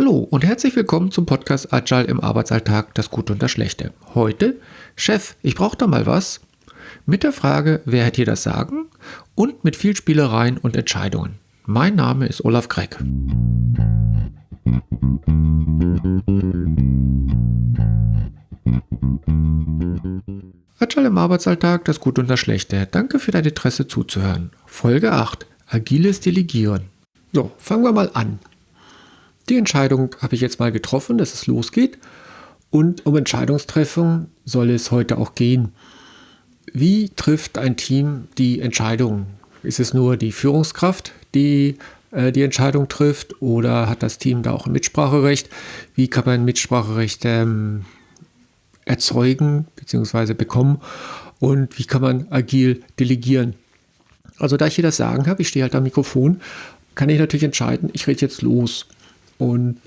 Hallo und herzlich willkommen zum Podcast Agile im Arbeitsalltag, das Gute und das Schlechte. Heute, Chef, ich brauche da mal was. Mit der Frage, wer hat hier das Sagen? Und mit viel Spielereien und Entscheidungen. Mein Name ist Olaf Gregg. Agile im Arbeitsalltag, das Gute und das Schlechte. Danke für dein Interesse zuzuhören. Folge 8. Agiles Delegieren. So, fangen wir mal an. Die Entscheidung habe ich jetzt mal getroffen, dass es losgeht. Und um Entscheidungstreffung soll es heute auch gehen. Wie trifft ein Team die Entscheidung? Ist es nur die Führungskraft, die äh, die Entscheidung trifft oder hat das Team da auch ein Mitspracherecht? Wie kann man Mitspracherecht ähm, erzeugen bzw. bekommen und wie kann man agil delegieren? Also da ich hier das Sagen habe, ich stehe halt am Mikrofon, kann ich natürlich entscheiden, ich rede jetzt los. Und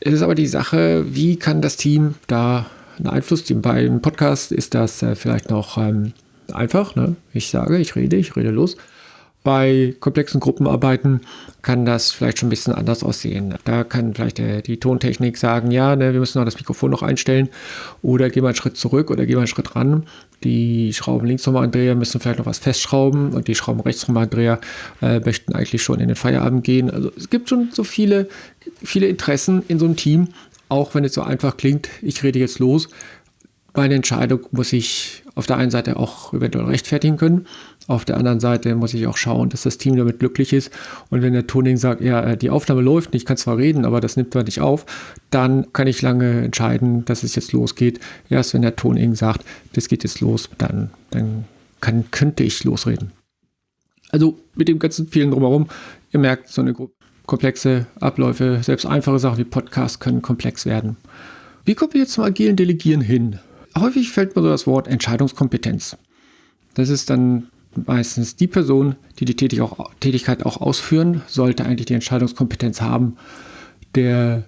es ist aber die Sache, wie kann das Team da einen Einfluss nehmen? Bei einem Podcast ist das äh, vielleicht noch ähm, einfach. Ne? Ich sage, ich rede, ich rede los. Bei komplexen Gruppenarbeiten kann das vielleicht schon ein bisschen anders aussehen. Da kann vielleicht der, die Tontechnik sagen, ja, ne, wir müssen noch das Mikrofon noch einstellen oder gehen wir einen Schritt zurück oder gehen wir einen Schritt ran. Die Schrauben links andreher müssen vielleicht noch was festschrauben und die Schrauben rechts andreher äh, möchten eigentlich schon in den Feierabend gehen. Also es gibt schon so viele, viele Interessen in so einem Team, auch wenn es so einfach klingt, ich rede jetzt los. Meine Entscheidung muss ich auf der einen Seite auch eventuell rechtfertigen können auf der anderen Seite muss ich auch schauen, dass das Team damit glücklich ist. Und wenn der Toning sagt, ja, äh, die Aufnahme läuft ich kann zwar reden, aber das nimmt man nicht auf, dann kann ich lange entscheiden, dass es jetzt losgeht. Erst wenn der Toning sagt, das geht jetzt los, dann, dann kann, könnte ich losreden. Also mit dem ganzen vielen drumherum, ihr merkt, so eine komplexe Abläufe, selbst einfache Sachen wie Podcasts können komplex werden. Wie kommen wir jetzt zum agilen Delegieren hin? Häufig fällt mir so das Wort Entscheidungskompetenz. Das ist dann meistens die Person, die die Tätigkeit auch ausführen, sollte eigentlich die Entscheidungskompetenz haben. Der,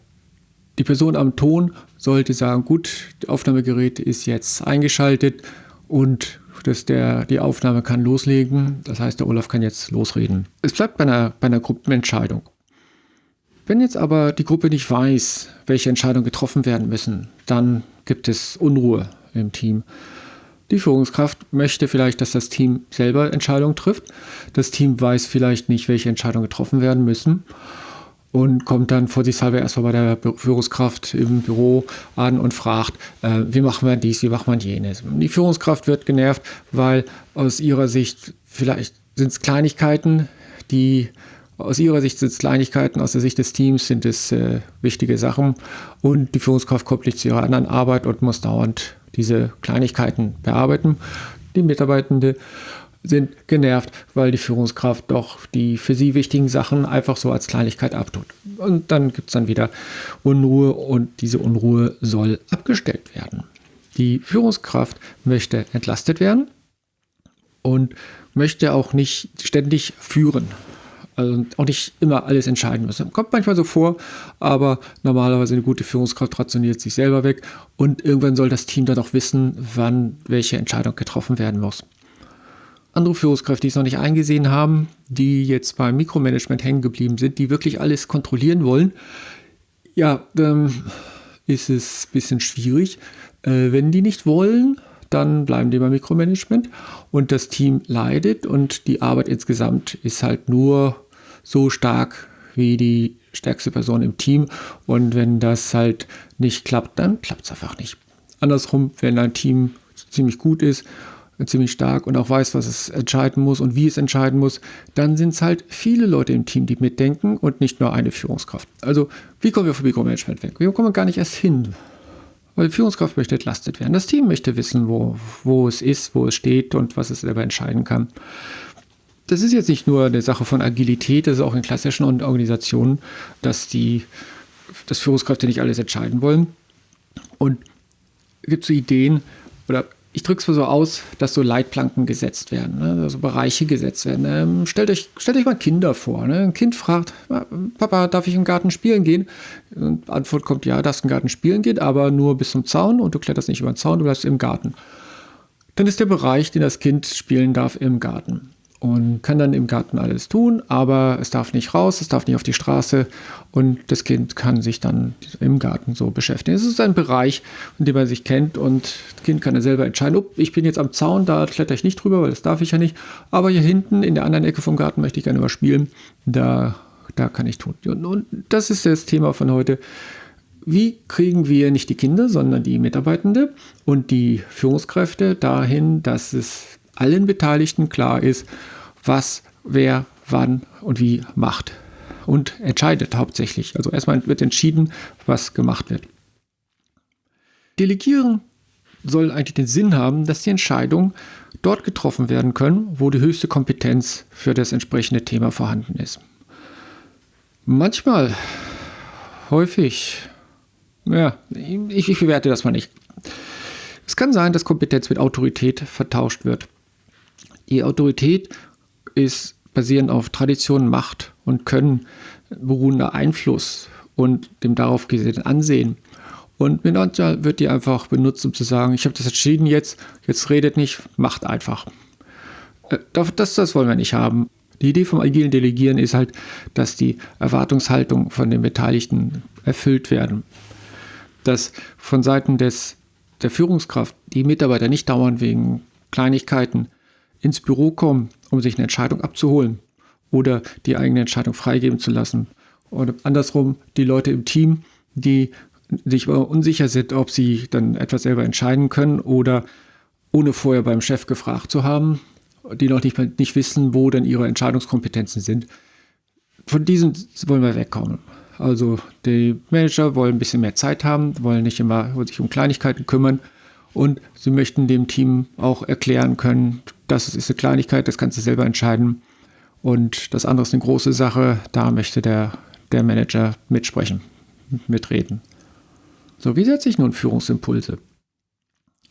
die Person am Ton sollte sagen, gut, das Aufnahmegerät ist jetzt eingeschaltet und dass der, die Aufnahme kann loslegen. Das heißt, der Olaf kann jetzt losreden. Es bleibt bei einer, bei einer Gruppenentscheidung. Wenn jetzt aber die Gruppe nicht weiß, welche Entscheidungen getroffen werden müssen, dann gibt es Unruhe im Team. Die Führungskraft möchte vielleicht, dass das Team selber Entscheidungen trifft. Das Team weiß vielleicht nicht, welche Entscheidungen getroffen werden müssen und kommt dann vorsichtshalber erstmal bei der Führungskraft im Büro an und fragt, äh, wie machen wir dies, wie machen wir jenes. Die Führungskraft wird genervt, weil aus ihrer Sicht vielleicht sind es Kleinigkeiten, die aus ihrer Sicht sind es Kleinigkeiten, aus der Sicht des Teams sind es äh, wichtige Sachen und die Führungskraft kommt nicht zu ihrer anderen Arbeit und muss dauernd diese Kleinigkeiten bearbeiten. Die Mitarbeitenden sind genervt, weil die Führungskraft doch die für sie wichtigen Sachen einfach so als Kleinigkeit abtut. Und dann gibt es dann wieder Unruhe und diese Unruhe soll abgestellt werden. Die Führungskraft möchte entlastet werden und möchte auch nicht ständig führen. Also auch nicht immer alles entscheiden müssen. Kommt manchmal so vor, aber normalerweise eine gute Führungskraft rationiert sich selber weg und irgendwann soll das Team dann auch wissen, wann welche Entscheidung getroffen werden muss. Andere Führungskräfte, die es noch nicht eingesehen haben, die jetzt beim Mikromanagement hängen geblieben sind, die wirklich alles kontrollieren wollen, ja, dann ist es ein bisschen schwierig. Äh, wenn die nicht wollen, dann bleiben die beim Mikromanagement und das Team leidet und die Arbeit insgesamt ist halt nur so stark wie die stärkste Person im Team. Und wenn das halt nicht klappt, dann klappt es einfach nicht. Andersrum, wenn ein Team ziemlich gut ist, ziemlich stark und auch weiß, was es entscheiden muss und wie es entscheiden muss, dann sind es halt viele Leute im Team, die mitdenken und nicht nur eine Führungskraft. Also, wie kommen wir vom Mikromanagement weg? Wir kommen gar nicht erst hin. Weil die Führungskraft möchte entlastet werden. Das Team möchte wissen, wo, wo es ist, wo es steht und was es selber entscheiden kann das ist jetzt nicht nur eine Sache von Agilität, das ist auch in klassischen Organisationen, dass die dass Führungskräfte nicht alles entscheiden wollen. Und es gibt so Ideen, oder ich drücke es mal so aus, dass so Leitplanken gesetzt werden, ne? also Bereiche gesetzt werden. Ähm, stellt, euch, stellt euch mal Kinder vor. Ne? Ein Kind fragt, Papa, darf ich im Garten spielen gehen? Und Antwort kommt, ja, darfst im Garten spielen gehen, aber nur bis zum Zaun und du kletterst nicht über den Zaun, du bleibst im Garten. Dann ist der Bereich, den das Kind spielen darf, im Garten. Und kann dann im Garten alles tun, aber es darf nicht raus, es darf nicht auf die Straße und das Kind kann sich dann im Garten so beschäftigen. Es ist ein Bereich, in dem man sich kennt und das Kind kann dann selber entscheiden, oh, ich bin jetzt am Zaun, da kletter ich nicht drüber, weil das darf ich ja nicht, aber hier hinten in der anderen Ecke vom Garten möchte ich gerne mal spielen, da, da kann ich tun. Und, und das ist das Thema von heute. Wie kriegen wir nicht die Kinder, sondern die Mitarbeitende und die Führungskräfte dahin, dass es allen Beteiligten klar ist, was wer wann und wie macht und entscheidet hauptsächlich. Also erstmal wird entschieden, was gemacht wird. Delegieren soll eigentlich den Sinn haben, dass die Entscheidungen dort getroffen werden können, wo die höchste Kompetenz für das entsprechende Thema vorhanden ist. Manchmal, häufig, ja, ich, ich bewerte das mal nicht. Es kann sein, dass Kompetenz mit Autorität vertauscht wird. Die Autorität ist basierend auf Tradition, Macht und Können beruhender Einfluss und dem darauf gesehenen Ansehen. Und manchmal wird die einfach benutzt, um zu sagen, ich habe das entschieden jetzt, jetzt redet nicht, macht einfach. Äh, das, das wollen wir nicht haben. Die Idee vom agilen Delegieren ist halt, dass die Erwartungshaltung von den Beteiligten erfüllt werden. Dass von Seiten des, der Führungskraft die Mitarbeiter nicht dauernd wegen Kleinigkeiten ins Büro kommen, um sich eine Entscheidung abzuholen oder die eigene Entscheidung freigeben zu lassen. Oder andersrum die Leute im Team, die sich unsicher sind, ob sie dann etwas selber entscheiden können oder ohne vorher beim Chef gefragt zu haben, die noch nicht, nicht wissen, wo denn ihre Entscheidungskompetenzen sind. Von diesen wollen wir wegkommen. Also die Manager wollen ein bisschen mehr Zeit haben, wollen nicht immer sich um Kleinigkeiten kümmern und sie möchten dem Team auch erklären können, das ist eine Kleinigkeit, das kannst du selber entscheiden. Und das andere ist eine große Sache, da möchte der, der Manager mitsprechen, mitreden. So, wie setze ich nun Führungsimpulse?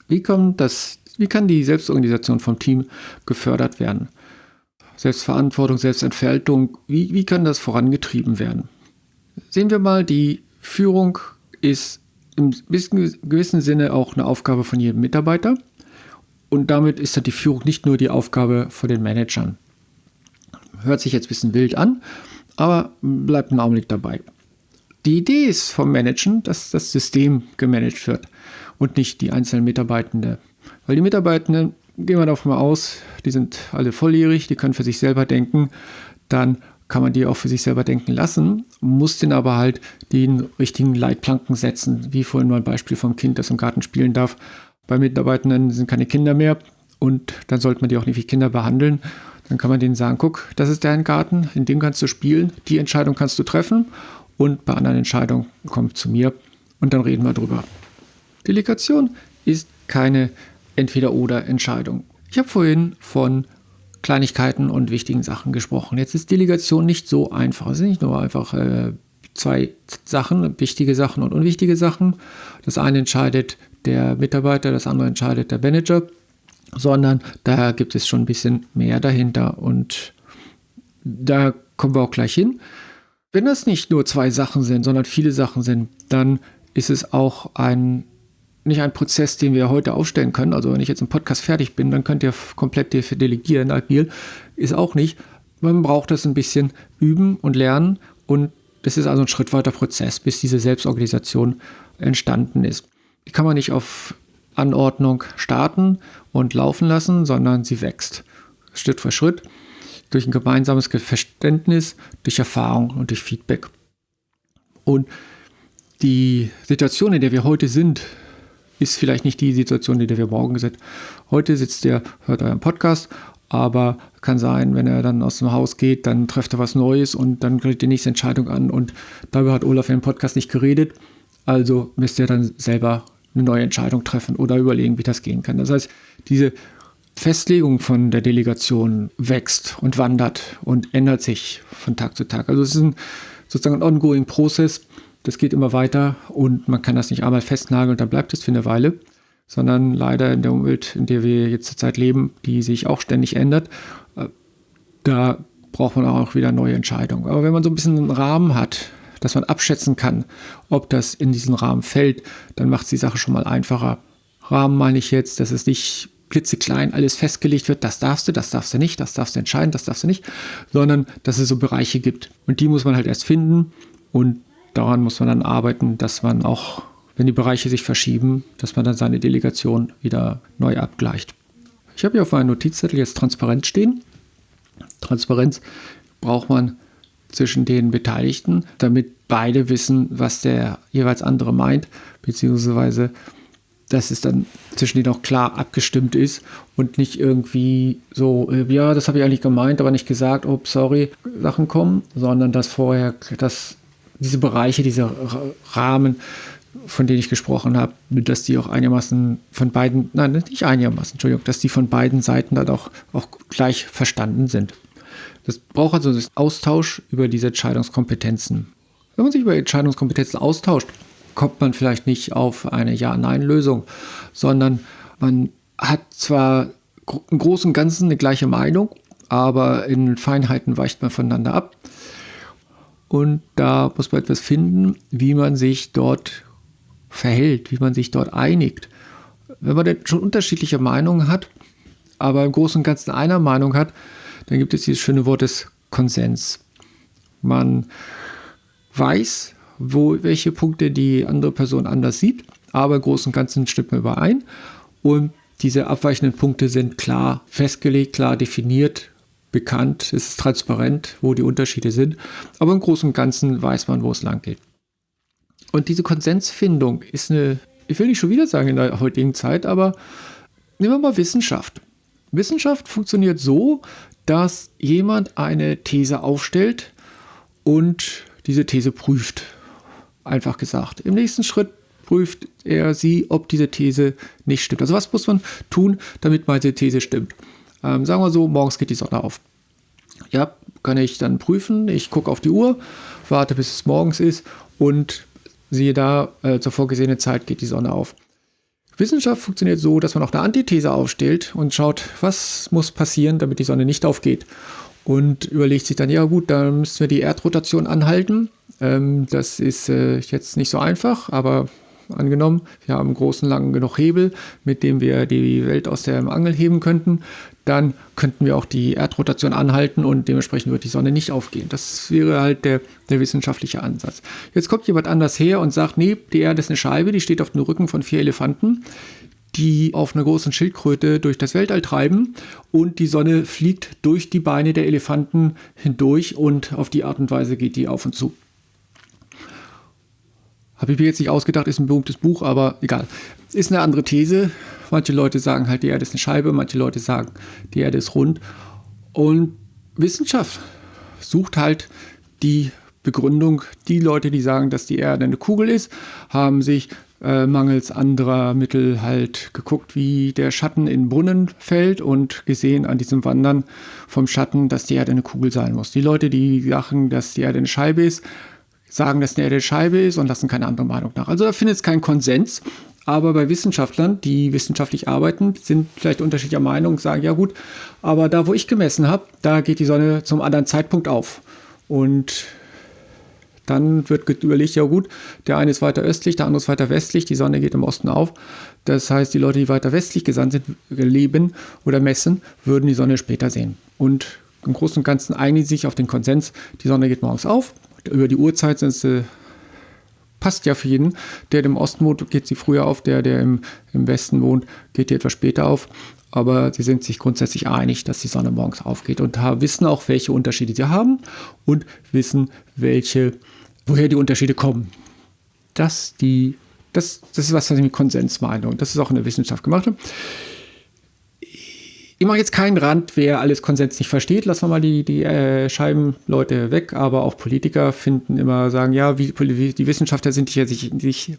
Wie, das, wie kann die Selbstorganisation vom Team gefördert werden? Selbstverantwortung, Selbstentfaltung, wie, wie kann das vorangetrieben werden? Sehen wir mal, die Führung ist im gewissen Sinne auch eine Aufgabe von jedem Mitarbeiter. Und damit ist dann die Führung nicht nur die Aufgabe von den Managern. Hört sich jetzt ein bisschen wild an, aber bleibt einen Augenblick dabei. Die Idee ist vom Managen, dass das System gemanagt wird und nicht die einzelnen Mitarbeitenden. Weil die Mitarbeitenden, gehen wir davon mal aus, die sind alle volljährig, die können für sich selber denken, dann kann man die auch für sich selber denken lassen, muss den aber halt den richtigen Leitplanken setzen, wie vorhin mal ein Beispiel vom Kind, das im Garten spielen darf. Bei Mitarbeitenden sind keine Kinder mehr und dann sollte man die auch nicht wie Kinder behandeln. Dann kann man denen sagen, guck, das ist dein Garten, in dem kannst du spielen, die Entscheidung kannst du treffen und bei anderen Entscheidungen komm zu mir und dann reden wir drüber. Delegation ist keine Entweder-oder-Entscheidung. Ich habe vorhin von Kleinigkeiten und wichtigen Sachen gesprochen. Jetzt ist Delegation nicht so einfach. Es sind nicht nur einfach äh, zwei Sachen, wichtige Sachen und unwichtige Sachen. Das eine entscheidet der Mitarbeiter, das andere entscheidet der Manager, sondern da gibt es schon ein bisschen mehr dahinter und da kommen wir auch gleich hin. Wenn das nicht nur zwei Sachen sind, sondern viele Sachen sind, dann ist es auch ein nicht ein Prozess, den wir heute aufstellen können. Also wenn ich jetzt im Podcast fertig bin, dann könnt ihr komplett delegieren, agil. Ist auch nicht. Man braucht das ein bisschen üben und lernen und das ist also ein schrittweiter Prozess, bis diese Selbstorganisation entstanden ist. Die kann man nicht auf Anordnung starten und laufen lassen, sondern sie wächst Schritt für Schritt durch ein gemeinsames Verständnis, durch Erfahrung und durch Feedback. Und die Situation, in der wir heute sind, ist vielleicht nicht die Situation, in der wir morgen sind. Heute sitzt ihr, hört euren Podcast, aber kann sein, wenn er dann aus dem Haus geht, dann trefft er was Neues und dann kriegt die nächste Entscheidung an und darüber hat Olaf im Podcast nicht geredet. Also müsst ihr dann selber eine neue Entscheidung treffen oder überlegen, wie das gehen kann. Das heißt, diese Festlegung von der Delegation wächst und wandert und ändert sich von Tag zu Tag. Also es ist ein, sozusagen ein ongoing Prozess, das geht immer weiter und man kann das nicht einmal festnageln und dann bleibt es für eine Weile, sondern leider in der Umwelt, in der wir jetzt zurzeit leben, die sich auch ständig ändert, äh, da braucht man auch wieder neue Entscheidungen. Aber wenn man so ein bisschen einen Rahmen hat, dass man abschätzen kann, ob das in diesen Rahmen fällt, dann macht es die Sache schon mal einfacher. Rahmen meine ich jetzt, dass es nicht klitzeklein alles festgelegt wird, das darfst du, das darfst du nicht, das darfst du entscheiden, das darfst du nicht, sondern dass es so Bereiche gibt. Und die muss man halt erst finden und daran muss man dann arbeiten, dass man auch, wenn die Bereiche sich verschieben, dass man dann seine Delegation wieder neu abgleicht. Ich habe hier auf meinem Notizzettel jetzt Transparenz stehen. Transparenz braucht man zwischen den Beteiligten, damit beide wissen, was der jeweils andere meint, beziehungsweise dass es dann zwischen denen auch klar abgestimmt ist und nicht irgendwie so, äh, ja, das habe ich eigentlich gemeint, aber nicht gesagt, oh, sorry, Sachen kommen, sondern dass vorher, dass diese Bereiche, diese Rahmen, von denen ich gesprochen habe, dass die auch einigermaßen von beiden, nein, nicht einigermaßen, Entschuldigung, dass die von beiden Seiten dann auch, auch gleich verstanden sind. Das braucht also einen Austausch über diese Entscheidungskompetenzen. Wenn man sich über Entscheidungskompetenzen austauscht, kommt man vielleicht nicht auf eine Ja-Nein-Lösung, sondern man hat zwar im Großen und Ganzen eine gleiche Meinung, aber in Feinheiten weicht man voneinander ab. Und da muss man etwas finden, wie man sich dort verhält, wie man sich dort einigt. Wenn man denn schon unterschiedliche Meinungen hat, aber im Großen und Ganzen einer Meinung hat, dann gibt es dieses schöne Wort des Konsens. Man weiß, wo, welche Punkte die andere Person anders sieht, aber im Großen und Ganzen stimmt man überein. Und diese abweichenden Punkte sind klar festgelegt, klar definiert, bekannt, es ist transparent, wo die Unterschiede sind, aber im Großen und Ganzen weiß man, wo es lang geht. Und diese Konsensfindung ist eine, ich will nicht schon wieder sagen in der heutigen Zeit, aber nehmen wir mal Wissenschaft. Wissenschaft funktioniert so, dass jemand eine These aufstellt und diese These prüft. Einfach gesagt. Im nächsten Schritt prüft er sie, ob diese These nicht stimmt. Also was muss man tun, damit meine These stimmt? Ähm, sagen wir so, morgens geht die Sonne auf. Ja, kann ich dann prüfen. Ich gucke auf die Uhr, warte bis es morgens ist und siehe da, äh, zur vorgesehenen Zeit geht die Sonne auf. Wissenschaft funktioniert so, dass man auch eine Antithese aufstellt und schaut, was muss passieren, damit die Sonne nicht aufgeht. Und überlegt sich dann, ja gut, dann müssen wir die Erdrotation anhalten. Ähm, das ist äh, jetzt nicht so einfach, aber angenommen, wir haben einen großen, langen genug Hebel, mit dem wir die Welt aus der Angel heben könnten, dann könnten wir auch die Erdrotation anhalten und dementsprechend wird die Sonne nicht aufgehen. Das wäre halt der, der wissenschaftliche Ansatz. Jetzt kommt jemand anders her und sagt, nee, die Erde ist eine Scheibe, die steht auf dem Rücken von vier Elefanten die auf einer großen Schildkröte durch das Weltall treiben und die Sonne fliegt durch die Beine der Elefanten hindurch und auf die Art und Weise geht die auf und zu. Habe ich mir jetzt nicht ausgedacht, ist ein berühmtes Buch, aber egal. Ist eine andere These. Manche Leute sagen halt, die Erde ist eine Scheibe, manche Leute sagen, die Erde ist rund. Und Wissenschaft sucht halt die Begründung. Die Leute, die sagen, dass die Erde eine Kugel ist, haben sich äh, mangels anderer Mittel halt geguckt, wie der Schatten in Brunnen fällt und gesehen an diesem Wandern vom Schatten, dass die Erde eine Kugel sein muss. Die Leute, die sagen, dass die Erde eine Scheibe ist, sagen, dass eine Erde Scheibe ist und lassen keine andere Meinung nach. Also da findet es keinen Konsens. Aber bei Wissenschaftlern, die wissenschaftlich arbeiten, sind vielleicht unterschiedlicher Meinung, sagen, ja gut, aber da, wo ich gemessen habe, da geht die Sonne zum anderen Zeitpunkt auf. Und dann wird überlegt, ja gut, der eine ist weiter östlich, der andere ist weiter westlich, die Sonne geht im Osten auf. Das heißt, die Leute, die weiter westlich gesandt sind, leben oder messen, würden die Sonne später sehen. Und im Großen und Ganzen einigen sich auf den Konsens, die Sonne geht morgens auf über die Uhrzeit sind sie, passt ja für jeden. Der, der im Osten wohnt, geht sie früher auf, der, der im, im Westen wohnt, geht die etwas später auf. Aber sie sind sich grundsätzlich einig, dass die Sonne morgens aufgeht und wissen auch, welche Unterschiede sie haben und wissen, welche, woher die Unterschiede kommen. Das, die, das, das ist was, was ich mit Konsens meine. Und das ist auch in der Wissenschaft gemacht. Habe. Ich mache jetzt keinen Rand, wer alles Konsens nicht versteht. Lassen wir mal die, die äh, Scheibenleute weg. Aber auch Politiker finden immer, sagen, ja, wie, die Wissenschaftler sind sich, sich,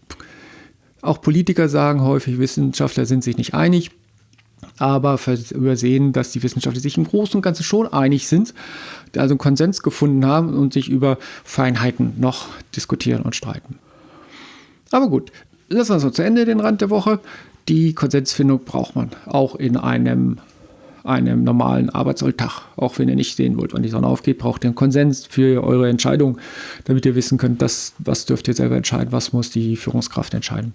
auch Politiker sagen häufig, Wissenschaftler sind sich nicht einig. Aber übersehen, dass die Wissenschaftler sich im Großen und Ganzen schon einig sind, also einen Konsens gefunden haben und sich über Feinheiten noch diskutieren und streiten. Aber gut, lassen wir es so zu Ende, den Rand der Woche. Die Konsensfindung braucht man auch in einem einem normalen Arbeitsalltag. Auch wenn ihr nicht sehen wollt, wann die Sonne aufgeht, braucht ihr einen Konsens für eure Entscheidung, damit ihr wissen könnt, dass, was dürft ihr selber entscheiden, was muss die Führungskraft entscheiden.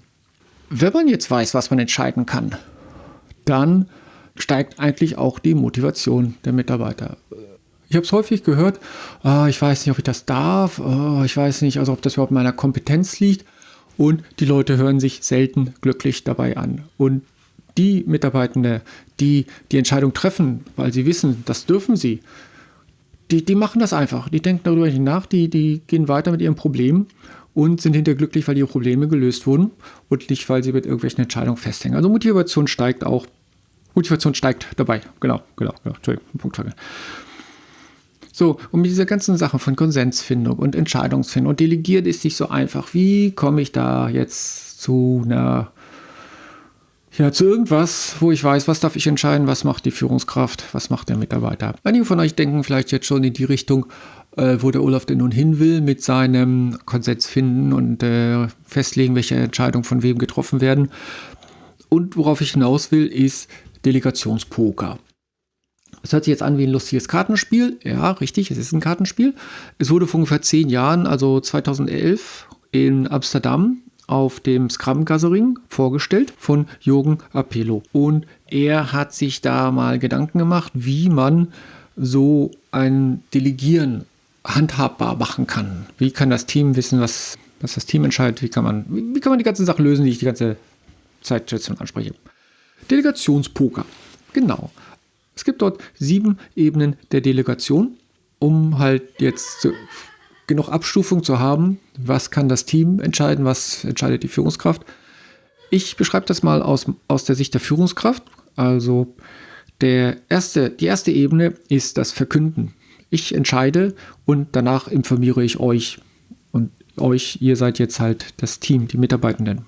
Wenn man jetzt weiß, was man entscheiden kann, dann steigt eigentlich auch die Motivation der Mitarbeiter. Ich habe es häufig gehört, oh, ich weiß nicht, ob ich das darf, oh, ich weiß nicht, also ob das überhaupt meiner Kompetenz liegt. Und die Leute hören sich selten glücklich dabei an. Und die Mitarbeitende, die die Entscheidung treffen, weil sie wissen, das dürfen sie, die, die machen das einfach. Die denken darüber nicht nach, die, die gehen weiter mit ihrem Problem und sind hinterher glücklich, weil ihre Probleme gelöst wurden und nicht, weil sie mit irgendwelchen Entscheidungen festhängen. Also Motivation steigt auch. Motivation steigt dabei. Genau, genau, genau. Entschuldigung, Punkt So, und mit dieser ganzen Sache von Konsensfindung und Entscheidungsfindung und Delegieren ist nicht so einfach. Wie komme ich da jetzt zu einer ja, zu irgendwas, wo ich weiß, was darf ich entscheiden, was macht die Führungskraft, was macht der Mitarbeiter. Einige von euch denken vielleicht jetzt schon in die Richtung, äh, wo der Olaf denn nun hin will mit seinem Konsens finden und äh, festlegen, welche Entscheidungen von wem getroffen werden. Und worauf ich hinaus will, ist Delegationspoker. Es hört sich jetzt an wie ein lustiges Kartenspiel. Ja, richtig, es ist ein Kartenspiel. Es wurde vor ungefähr zehn Jahren, also 2011, in Amsterdam auf dem Scrum Gathering vorgestellt von Jürgen Apello. Und er hat sich da mal Gedanken gemacht, wie man so ein Delegieren handhabbar machen kann. Wie kann das Team wissen, was, was das Team entscheidet? Wie kann, man, wie, kann man die ganzen Sachen lösen, die ich die ganze Zeit schon anspreche? Delegationspoker. Genau. Es gibt dort sieben Ebenen der Delegation, um halt jetzt zu genug Abstufung zu haben, was kann das Team entscheiden, was entscheidet die Führungskraft. Ich beschreibe das mal aus, aus der Sicht der Führungskraft. Also der erste, die erste Ebene ist das Verkünden. Ich entscheide und danach informiere ich euch. Und euch, ihr seid jetzt halt das Team, die Mitarbeitenden.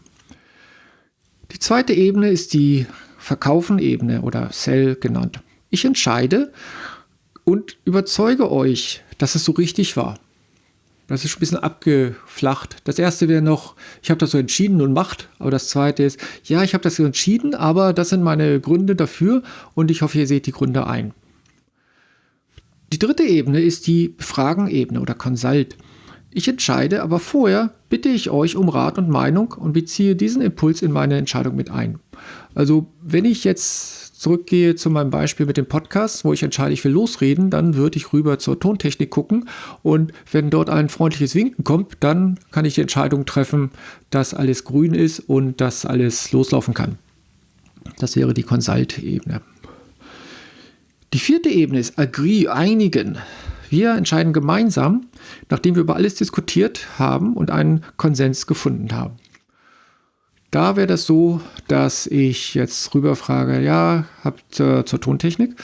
Die zweite Ebene ist die Verkaufen-Ebene oder Sell genannt. Ich entscheide und überzeuge euch, dass es so richtig war. Das ist schon ein bisschen abgeflacht. Das erste wäre noch, ich habe das so entschieden und macht. Aber das zweite ist, ja, ich habe das so entschieden, aber das sind meine Gründe dafür und ich hoffe, ihr seht die Gründe ein. Die dritte Ebene ist die Fragenebene oder Consult. Ich entscheide, aber vorher bitte ich euch um Rat und Meinung und beziehe diesen Impuls in meine Entscheidung mit ein. Also wenn ich jetzt zurückgehe zu meinem Beispiel mit dem Podcast, wo ich entscheide, ich will losreden, dann würde ich rüber zur Tontechnik gucken und wenn dort ein freundliches Winken kommt, dann kann ich die Entscheidung treffen, dass alles grün ist und dass alles loslaufen kann. Das wäre die Consult-Ebene. Die vierte Ebene ist Agree, einigen. Wir entscheiden gemeinsam, nachdem wir über alles diskutiert haben und einen Konsens gefunden haben. Da wäre das so, dass ich jetzt rüberfrage, ja, habt äh, zur Tontechnik,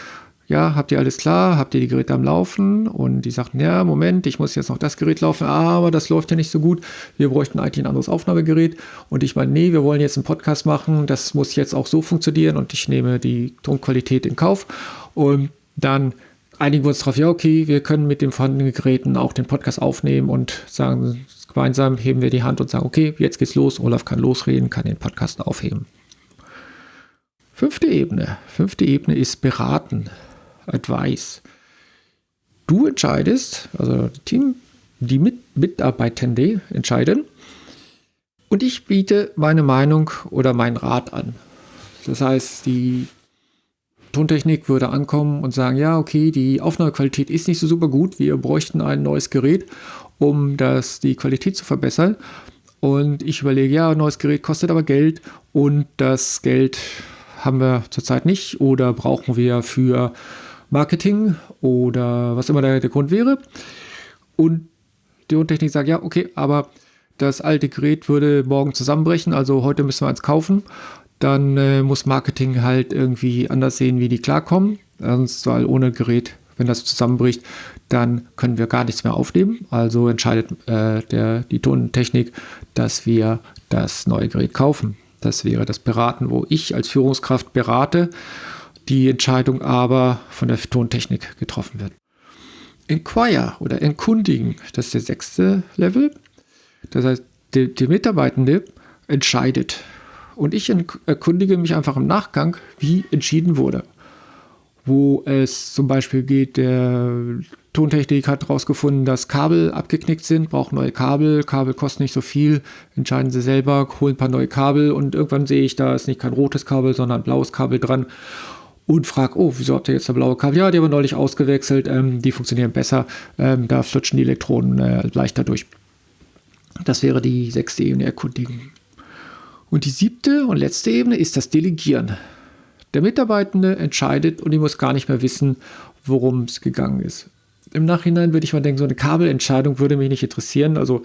ja, habt ihr alles klar, habt ihr die Geräte am Laufen? Und die sagten, ja, Moment, ich muss jetzt noch das Gerät laufen, aber das läuft ja nicht so gut. Wir bräuchten eigentlich ein anderes Aufnahmegerät. Und ich meine, nee, wir wollen jetzt einen Podcast machen, das muss jetzt auch so funktionieren und ich nehme die Tonqualität in Kauf. Und dann einigen wir uns darauf, ja, okay, wir können mit den vorhandenen Geräten auch den Podcast aufnehmen und sagen, Gemeinsam heben wir die Hand und sagen, okay, jetzt geht's los. Olaf kann losreden, kann den Podcast aufheben. Fünfte Ebene. Fünfte Ebene ist beraten. Advice. Du entscheidest, also Team, die Mit Mitarbeitende entscheiden. Und ich biete meine Meinung oder meinen Rat an. Das heißt, die Tontechnik würde ankommen und sagen, ja, okay, die Aufnahmequalität ist nicht so super gut, wir bräuchten ein neues Gerät um das, die Qualität zu verbessern. Und ich überlege, ja, ein neues Gerät kostet aber Geld und das Geld haben wir zurzeit nicht oder brauchen wir für Marketing oder was immer der, der Grund wäre. Und die Tontechnik sagt, ja, okay, aber das alte Gerät würde morgen zusammenbrechen, also heute müssen wir eins kaufen. Dann äh, muss Marketing halt irgendwie anders sehen, wie die klarkommen. Sonst, weil ohne Gerät wenn das zusammenbricht, dann können wir gar nichts mehr aufnehmen. Also entscheidet äh, der, die Tontechnik, dass wir das neue Gerät kaufen. Das wäre das Beraten, wo ich als Führungskraft berate, die Entscheidung aber von der Tontechnik getroffen wird. Inquire oder Enkundigen, das ist der sechste Level. Das heißt, der, der Mitarbeitende entscheidet. Und ich erkundige mich einfach im Nachgang, wie entschieden wurde wo es zum Beispiel geht, der Tontechnik hat herausgefunden, dass Kabel abgeknickt sind, braucht neue Kabel, Kabel kosten nicht so viel, entscheiden sie selber, holen ein paar neue Kabel und irgendwann sehe ich, da ist nicht kein rotes Kabel, sondern ein blaues Kabel dran. und frage, oh, wieso habt ihr jetzt eine blaue Kabel? Ja, die haben wir neulich ausgewechselt, ähm, die funktionieren besser, ähm, da flutschen die Elektronen äh, leichter durch. Das wäre die sechste Ebene Erkundigen. Und die siebte und letzte Ebene ist das Delegieren. Der Mitarbeitende entscheidet und ich muss gar nicht mehr wissen, worum es gegangen ist. Im Nachhinein würde ich mal denken, so eine Kabelentscheidung würde mich nicht interessieren. Also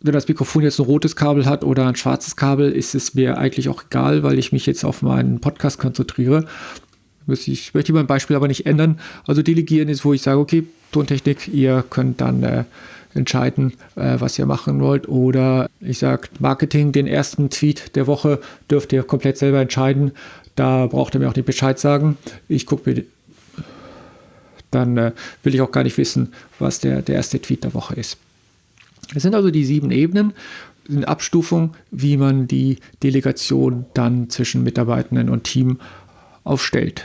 wenn das Mikrofon jetzt ein rotes Kabel hat oder ein schwarzes Kabel, ist es mir eigentlich auch egal, weil ich mich jetzt auf meinen Podcast konzentriere. Ich möchte mein Beispiel aber nicht ändern. Also delegieren ist, wo ich sage, okay, Tontechnik, ihr könnt dann äh, entscheiden, äh, was ihr machen wollt. Oder ich sage, Marketing, den ersten Tweet der Woche dürft ihr komplett selber entscheiden. Da braucht ihr mir auch nicht Bescheid sagen. Ich gucke mir, dann äh, will ich auch gar nicht wissen, was der, der erste Tweet der Woche ist. Es sind also die sieben Ebenen in Abstufung, wie man die Delegation dann zwischen Mitarbeitenden und Team aufstellt.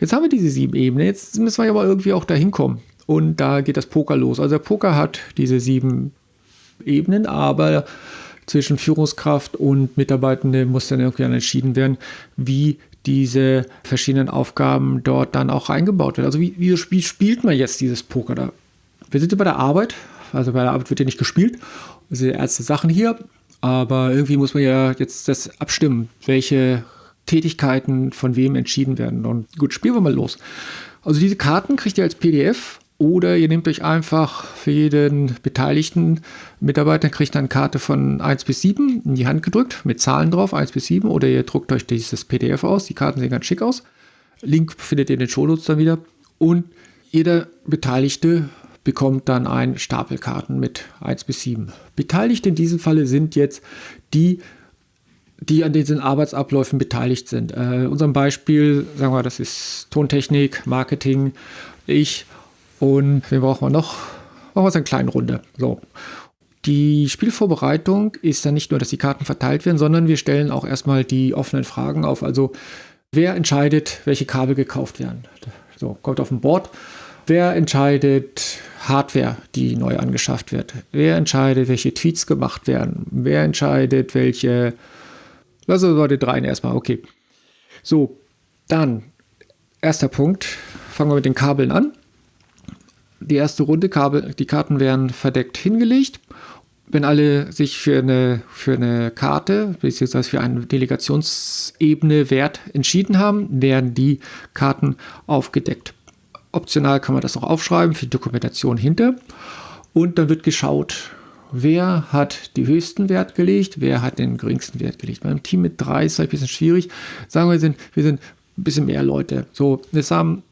Jetzt haben wir diese sieben Ebenen, jetzt müssen wir aber irgendwie auch dahin kommen. Und da geht das Poker los. Also der Poker hat diese sieben Ebenen, aber zwischen Führungskraft und Mitarbeitende muss dann irgendwie entschieden werden, wie diese verschiedenen Aufgaben dort dann auch eingebaut werden. Also wie, wie, spielt man jetzt dieses Poker da? Wir sind bei der Arbeit, also bei der Arbeit wird ja nicht gespielt. Das sind erste Sachen hier. Aber irgendwie muss man ja jetzt das abstimmen, welche Tätigkeiten von wem entschieden werden. Und gut, spielen wir mal los. Also diese Karten kriegt ihr als PDF oder ihr nehmt euch einfach für jeden beteiligten Mitarbeiter, kriegt eine Karte von 1 bis 7 in die Hand gedrückt mit Zahlen drauf, 1 bis 7. Oder ihr druckt euch dieses PDF aus. Die Karten sehen ganz schick aus. Link findet ihr in den Shownotes dann wieder. Und jeder Beteiligte bekommt dann ein Stapelkarten mit 1 bis 7. Beteiligt in diesem Falle sind jetzt die, die an diesen Arbeitsabläufen beteiligt sind. Äh, unserem Beispiel, sagen wir, das ist Tontechnik, Marketing, ich und wen brauchen wir noch? Machen wir uns eine kleine Runde. So. Die Spielvorbereitung ist dann nicht nur, dass die Karten verteilt werden, sondern wir stellen auch erstmal die offenen Fragen auf. Also, wer entscheidet, welche Kabel gekauft werden? So, kommt auf ein Board. Wer entscheidet Hardware, die neu angeschafft wird? Wer entscheidet, welche Tweets gemacht werden? Wer entscheidet, welche. Lassen wir mal den dreien erstmal, okay. So, dann, erster Punkt. Fangen wir mit den Kabeln an. Die erste Runde, die Karten werden verdeckt hingelegt. Wenn alle sich für eine, für eine Karte bzw. für eine Delegationsebene Wert entschieden haben, werden die Karten aufgedeckt. Optional kann man das noch aufschreiben für die Dokumentation hinter. Und dann wird geschaut, wer hat den höchsten Wert gelegt, wer hat den geringsten Wert gelegt. Beim Team mit drei ist es ein bisschen schwierig. Sagen wir, wir sind, wir sind ein bisschen mehr Leute. So, es haben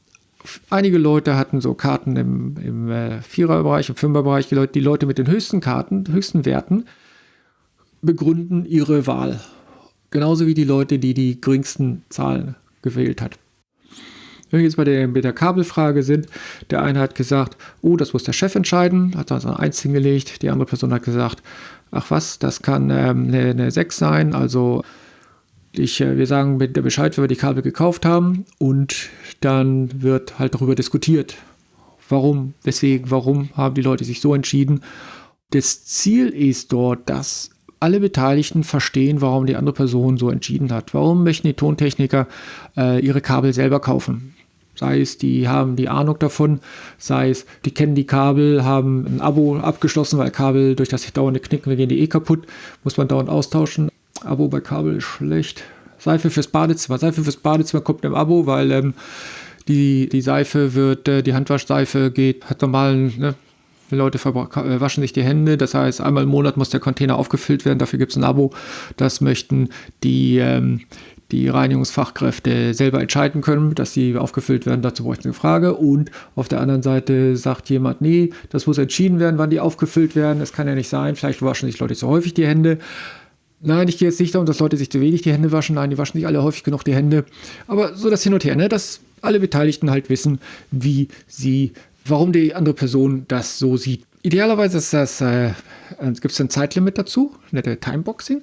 einige Leute hatten so Karten im, im äh, Viererbereich, im Fünferbereich. Die Leute, die Leute mit den höchsten Karten, höchsten Werten begründen ihre Wahl. Genauso wie die Leute, die die geringsten Zahlen gewählt hat. Wenn wir jetzt bei der, bei der Kabelfrage sind, der eine hat gesagt, oh, das muss der Chef entscheiden, hat also ein 1 hingelegt. Die andere Person hat gesagt, ach was, das kann ähm, eine, eine 6 sein, also ich, äh, wir sagen der Bescheid, wenn wir die Kabel gekauft haben und dann wird halt darüber diskutiert. Warum, weswegen, warum haben die Leute sich so entschieden? Das Ziel ist dort, dass alle Beteiligten verstehen, warum die andere Person so entschieden hat. Warum möchten die Tontechniker äh, ihre Kabel selber kaufen? Sei es, die haben die Ahnung davon, sei es, die kennen die Kabel, haben ein Abo abgeschlossen, weil Kabel durch das dauernde Knicken gehen die eh kaputt, muss man dauernd austauschen. Abo bei Kabel ist schlecht. Seife fürs Badezimmer. Seife fürs Badezimmer kommt im Abo, weil ähm, die, die Seife wird, äh, die Handwaschseife geht, hat normalen, ne, die Leute äh, waschen sich die Hände, das heißt, einmal im Monat muss der Container aufgefüllt werden, dafür gibt es ein Abo. Das möchten die, ähm, die Reinigungsfachkräfte selber entscheiden können, dass sie aufgefüllt werden. Dazu bräuchte eine Frage. Und auf der anderen Seite sagt jemand, nee, das muss entschieden werden, wann die aufgefüllt werden. Das kann ja nicht sein. Vielleicht waschen sich Leute zu häufig die Hände. Nein, ich gehe jetzt nicht darum, dass Leute sich zu wenig die Hände waschen. Nein, die waschen sich alle häufig genug die Hände. Aber so das Hin und Her, ne? dass alle Beteiligten halt wissen, wie sie, warum die andere Person das so sieht. Idealerweise ist das, äh, gibt es ein Zeitlimit dazu, nette Timeboxing,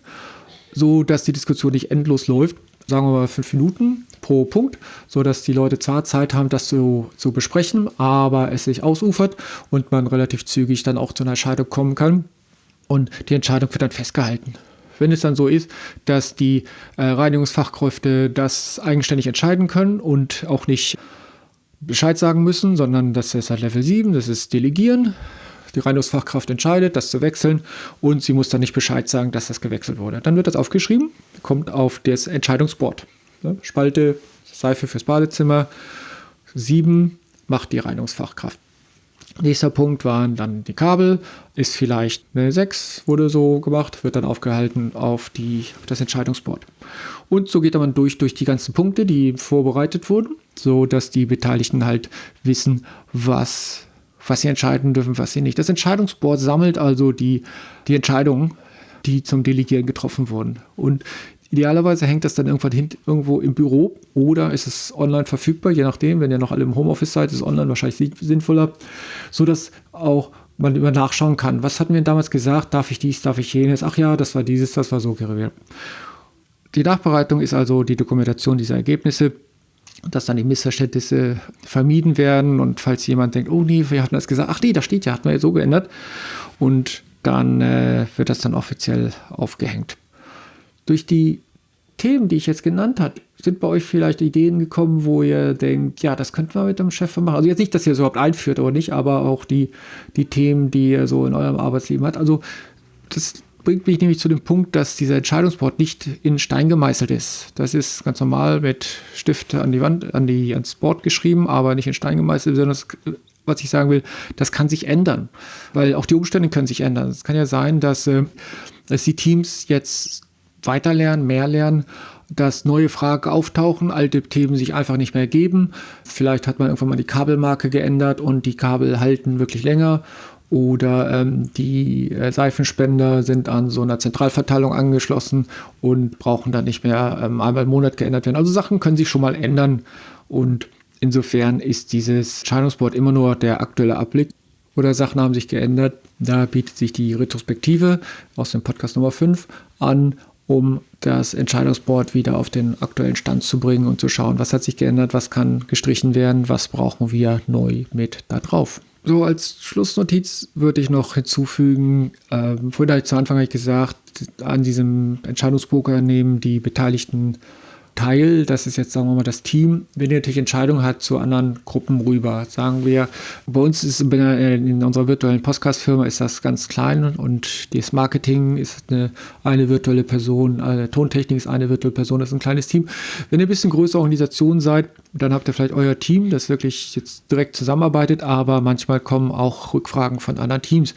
so dass die Diskussion nicht endlos läuft sagen wir mal, fünf Minuten pro Punkt, sodass die Leute zwar Zeit haben, das zu, zu besprechen, aber es sich ausufert und man relativ zügig dann auch zu einer Entscheidung kommen kann. Und die Entscheidung wird dann festgehalten. Wenn es dann so ist, dass die äh, Reinigungsfachkräfte das eigenständig entscheiden können und auch nicht Bescheid sagen müssen, sondern das ist halt Level 7, das ist Delegieren. Die Reinigungsfachkraft entscheidet, das zu wechseln und sie muss dann nicht Bescheid sagen, dass das gewechselt wurde. Dann wird das aufgeschrieben, kommt auf das Entscheidungsboard. Spalte Seife fürs Badezimmer, 7 macht die Reinigungsfachkraft. Nächster Punkt waren dann die Kabel, ist vielleicht eine 6, wurde so gemacht, wird dann aufgehalten auf, die, auf das Entscheidungsboard. Und so geht man durch, durch die ganzen Punkte, die vorbereitet wurden, so dass die Beteiligten halt wissen, was, was sie entscheiden dürfen, was sie nicht. Das Entscheidungsboard sammelt also die, die Entscheidungen, die zum Delegieren getroffen wurden. Und Idealerweise hängt das dann irgendwann hin, irgendwo im Büro oder ist es online verfügbar, je nachdem, wenn ihr noch alle im Homeoffice seid, ist online wahrscheinlich sinnvoller, sodass auch man immer nachschauen kann. Was hatten wir damals gesagt? Darf ich dies, darf ich jenes? Ach ja, das war dieses, das war so. Die Nachbereitung ist also die Dokumentation dieser Ergebnisse, dass dann die Missverständnisse vermieden werden und falls jemand denkt, oh nee, wir hatten das gesagt, ach nee, da steht ja, hat man ja so geändert und dann äh, wird das dann offiziell aufgehängt. Durch die Themen, die ich jetzt genannt habe, sind bei euch vielleicht Ideen gekommen, wo ihr denkt, ja, das könnten wir mit dem Chef machen. Also jetzt nicht, dass ihr es überhaupt einführt oder nicht, aber auch die, die Themen, die ihr so in eurem Arbeitsleben habt. Also das bringt mich nämlich zu dem Punkt, dass dieser Entscheidungsboard nicht in Stein gemeißelt ist. Das ist ganz normal mit Stift an die Wand, an die, ans Board geschrieben, aber nicht in Stein gemeißelt, sondern was ich sagen will, das kann sich ändern. Weil auch die Umstände können sich ändern. Es kann ja sein, dass, äh, dass die Teams jetzt weiter lernen, mehr lernen, dass neue Fragen auftauchen, alte Themen sich einfach nicht mehr geben. Vielleicht hat man irgendwann mal die Kabelmarke geändert und die Kabel halten wirklich länger. Oder ähm, die äh, Seifenspender sind an so einer Zentralverteilung angeschlossen und brauchen dann nicht mehr ähm, einmal im Monat geändert werden. Also Sachen können sich schon mal ändern und insofern ist dieses Entscheidungsboard immer nur der aktuelle Abblick oder Sachen haben sich geändert. Da bietet sich die Retrospektive aus dem Podcast Nummer 5 an um das Entscheidungsboard wieder auf den aktuellen Stand zu bringen und zu schauen, was hat sich geändert, was kann gestrichen werden, was brauchen wir neu mit da drauf. So als Schlussnotiz würde ich noch hinzufügen, äh, vorhin habe ich zu Anfang gesagt, an diesem Entscheidungspoker nehmen die Beteiligten Teil, das ist jetzt, sagen wir mal, das Team, wenn ihr natürlich Entscheidungen hat zu anderen Gruppen rüber. Sagen wir, bei uns ist in unserer virtuellen Podcast-Firma ist das ganz klein und das Marketing ist eine, eine virtuelle Person, eine Tontechnik ist eine virtuelle Person, das ist ein kleines Team. Wenn ihr ein bisschen größere Organisation seid, dann habt ihr vielleicht euer Team, das wirklich jetzt direkt zusammenarbeitet, aber manchmal kommen auch Rückfragen von anderen Teams.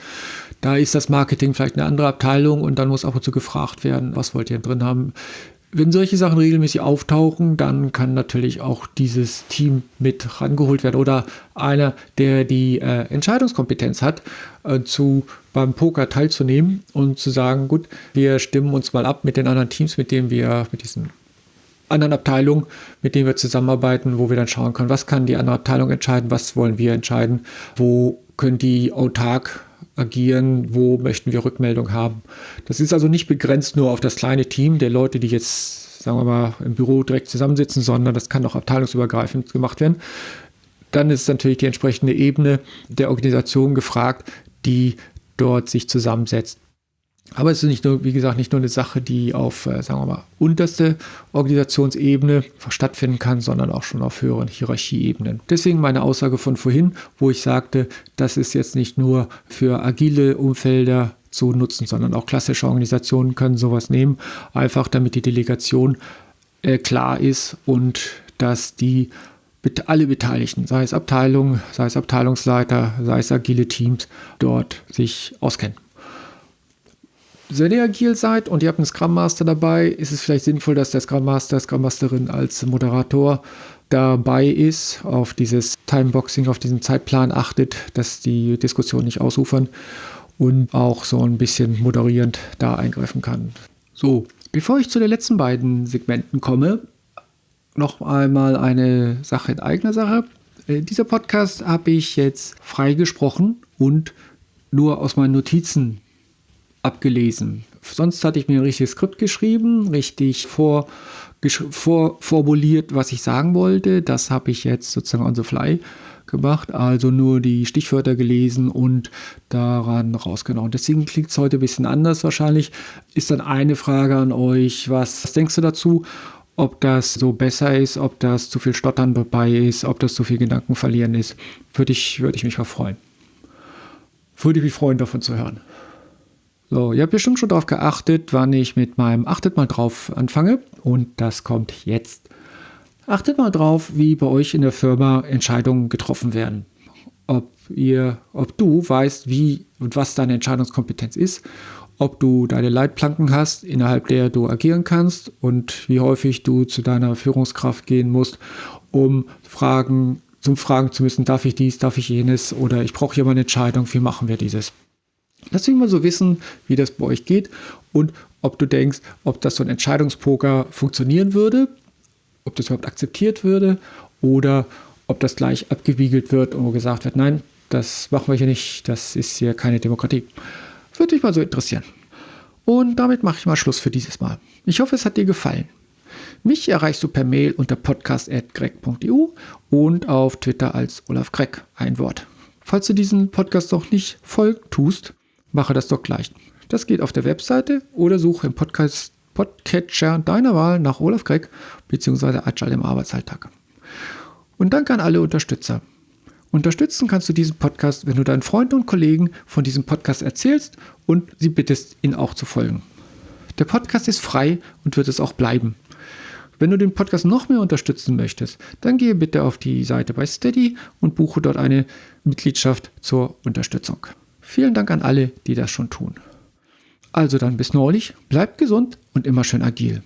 Da ist das Marketing vielleicht eine andere Abteilung und dann muss ab und zu gefragt werden, was wollt ihr drin haben wenn solche Sachen regelmäßig auftauchen, dann kann natürlich auch dieses Team mit rangeholt werden oder einer, der die äh, Entscheidungskompetenz hat, äh, zu beim Poker teilzunehmen und zu sagen, gut, wir stimmen uns mal ab mit den anderen Teams, mit denen wir, mit diesen anderen Abteilungen, mit denen wir zusammenarbeiten, wo wir dann schauen können, was kann die andere Abteilung entscheiden, was wollen wir entscheiden, wo können die autark agieren, wo möchten wir Rückmeldung haben. Das ist also nicht begrenzt nur auf das kleine Team der Leute, die jetzt, sagen wir mal, im Büro direkt zusammensitzen, sondern das kann auch abteilungsübergreifend gemacht werden. Dann ist natürlich die entsprechende Ebene der Organisation gefragt, die dort sich zusammensetzt. Aber es ist nicht nur, wie gesagt, nicht nur eine Sache, die auf, äh, sagen wir mal, unterste Organisationsebene stattfinden kann, sondern auch schon auf höheren Hierarchieebenen. Deswegen meine Aussage von vorhin, wo ich sagte, das ist jetzt nicht nur für agile Umfelder zu nutzen, sondern auch klassische Organisationen können sowas nehmen, einfach damit die Delegation äh, klar ist und dass die alle Beteiligten, sei es Abteilungen, sei es Abteilungsleiter, sei es agile Teams, dort sich auskennen ihr agil seid und ihr habt einen Scrum Master dabei, ist es vielleicht sinnvoll, dass der Scrum Master, Scrum Masterin als Moderator dabei ist, auf dieses Timeboxing, auf diesen Zeitplan achtet, dass die Diskussion nicht ausufern und auch so ein bisschen moderierend da eingreifen kann. So, bevor ich zu den letzten beiden Segmenten komme, noch einmal eine Sache in eigener Sache. Äh, dieser Podcast habe ich jetzt freigesprochen und nur aus meinen Notizen abgelesen. Sonst hatte ich mir ein richtiges Skript geschrieben, richtig vor, vorformuliert, was ich sagen wollte. Das habe ich jetzt sozusagen on the fly gemacht, also nur die Stichwörter gelesen und daran rausgenommen. Deswegen klingt es heute ein bisschen anders wahrscheinlich. Ist dann eine Frage an euch, was, was denkst du dazu? Ob das so besser ist, ob das zu viel Stottern dabei ist, ob das zu viel Gedanken verlieren ist, würde ich, würde ich mich mal freuen. Würde ich mich freuen, davon zu hören. So, ihr habt bestimmt schon darauf geachtet, wann ich mit meinem Achtet mal drauf anfange. Und das kommt jetzt. Achtet mal drauf, wie bei euch in der Firma Entscheidungen getroffen werden. Ob ihr, ob du weißt, wie und was deine Entscheidungskompetenz ist, ob du deine Leitplanken hast, innerhalb der du agieren kannst und wie häufig du zu deiner Führungskraft gehen musst, um Fragen, zum Fragen zu müssen, darf ich dies, darf ich jenes oder ich brauche hier mal eine Entscheidung, wie machen wir dieses. Lass mich mal so wissen, wie das bei euch geht und ob du denkst, ob das so ein Entscheidungspoker funktionieren würde, ob das überhaupt akzeptiert würde oder ob das gleich abgewiegelt wird und gesagt wird, nein, das machen wir hier nicht, das ist hier keine Demokratie. Würde mich mal so interessieren. Und damit mache ich mal Schluss für dieses Mal. Ich hoffe, es hat dir gefallen. Mich erreichst du per Mail unter podcast.greg.eu und auf Twitter als Olaf Greg, ein Wort. Falls du diesen Podcast noch nicht folgt tust, mache das doch gleich. Das geht auf der Webseite oder suche im Podcast Podcatcher deiner Wahl nach Olaf Gregg bzw. Agile im Arbeitsalltag. Und danke an alle Unterstützer. Unterstützen kannst du diesen Podcast, wenn du deinen Freunden und Kollegen von diesem Podcast erzählst und sie bittest, ihn auch zu folgen. Der Podcast ist frei und wird es auch bleiben. Wenn du den Podcast noch mehr unterstützen möchtest, dann gehe bitte auf die Seite bei Steady und buche dort eine Mitgliedschaft zur Unterstützung. Vielen Dank an alle, die das schon tun. Also dann bis neulich, bleibt gesund und immer schön agil.